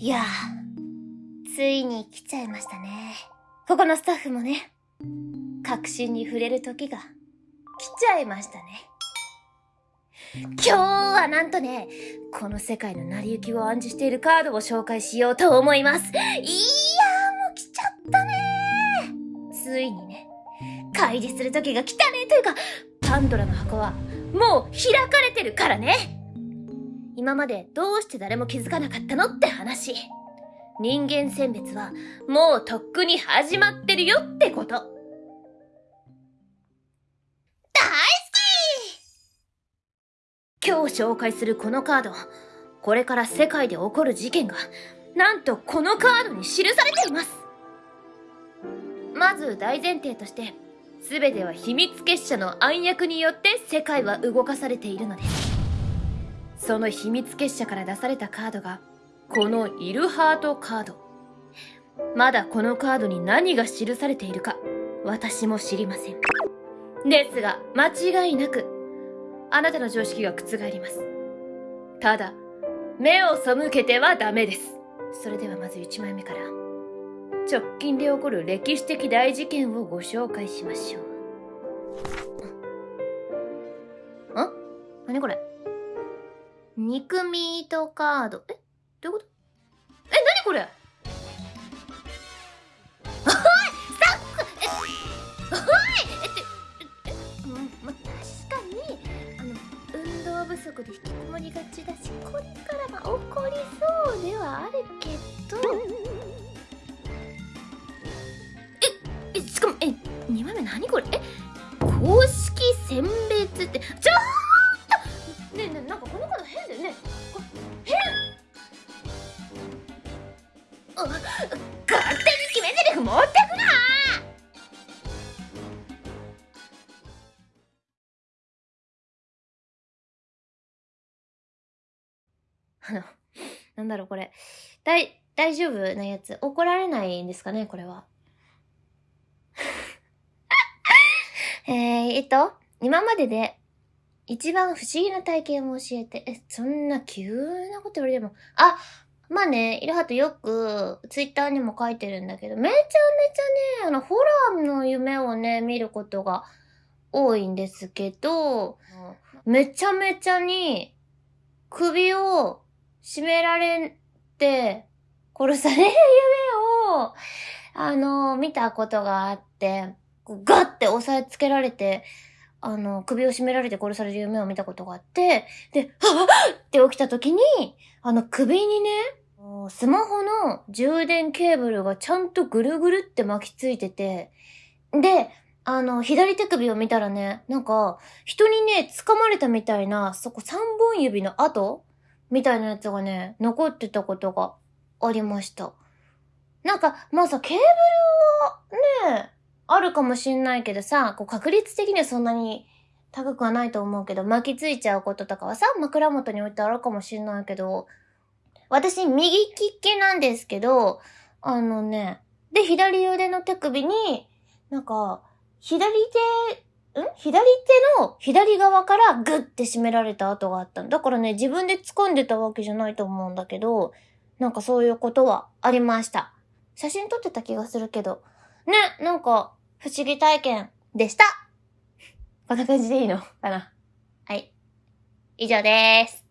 いやついに来ちゃいましたね。ここのスタッフもね、確信に触れる時が来ちゃいましたね。今日はなんとね、この世界の成り行きを暗示しているカードを紹介しようと思います。いやーもう来ちゃったねついにね、開示する時が来たねというか、パンドラの箱はもう開かれてるからね今までどうして誰も気づかなかったのって話。人間選別はもうとっくに始まってるよってこと。大好き今日紹介するこのカード、これから世界で起こる事件が、なんとこのカードに記されています。まず大前提として、全ては秘密結社の暗躍によって世界は動かされているのです。その秘密結社から出されたカードが、このイルハートカード。まだこのカードに何が記されているか、私も知りません。ですが、間違いなく、あなたの常識が覆ります。ただ、目を背けてはダメです。それではまず1枚目から、直近で起こる歴史的大事件をご紹介しましょう。ん何これ？肉ミートカード。え？どういうこと？え、なにこれ？おいスタッフ。え、おいえって、え、ま、確かに、あの、運動不足で引きこもりがちだし、これからが起こりそうではあるけど、え、え、しかも、え、2枚目何これ？え、公式選別って、ちょ勝手に決め台詞持ってくなあの、なんだろうこれ。大、大丈夫なやつ。怒られないんですかねこれは。えー、えっと、今までで一番不思議な体験を教えて、え、そんな急なこと言われても、あ、まあね、イルハトよくツイッターにも書いてるんだけど、めちゃめちゃね、あの、ホラーの夢をね、見ることが多いんですけど、めちゃめちゃに首を絞められて殺される夢を、あの、見たことがあって、ガッて押さえつけられて、あの、首を絞められて殺される夢を見たことがあって、で、はぁって起きた時に、あの首にね、スマホの充電ケーブルがちゃんとぐるぐるって巻きついてて、で、あの、左手首を見たらね、なんか、人にね、掴まれたみたいな、そこ三本指の跡みたいなやつがね、残ってたことがありました。なんか、まあさ、ケーブルはね、あるかもしんないけどさ、こう確率的にはそんなに高くはないと思うけど、巻きついちゃうこととかはさ、枕元に置いてあるかもしんないけど、私、右利きなんですけど、あのね、で、左腕の手首に、なんか、左手、ん？左手の左側からグッて締められた跡があっただからね、自分で掴んでたわけじゃないと思うんだけど、なんかそういうことはありました。写真撮ってた気がするけど。ね、なんか、不思議体験でした。こんな感じでいいのかな？はい。以上です。